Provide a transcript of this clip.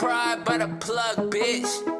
pride by the plug, bitch.